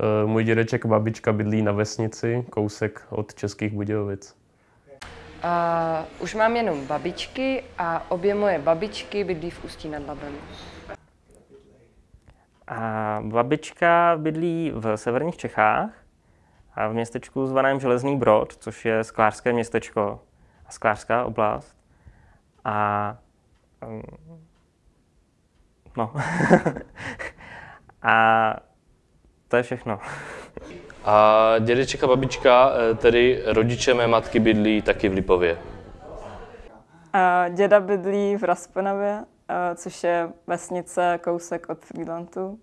Eh, Můj dědeček a babička bydlí na vesnici, kousek od Českých Budějovic. A už mám jenom babičky a obě moje babičky bydlí v Ústí nad Labem. A babička bydlí v severních Čechách a v městečku zvaném Železný Brod, což je sklářské městečko a sklářská oblast. A um, no. a to je všechno. A dědeček a babička, eh, tedy rodiče mé matky, bydlí taky v Lipově. A děda bydlí v Raspenavě, a což je vesnice kousek od Frýlantu.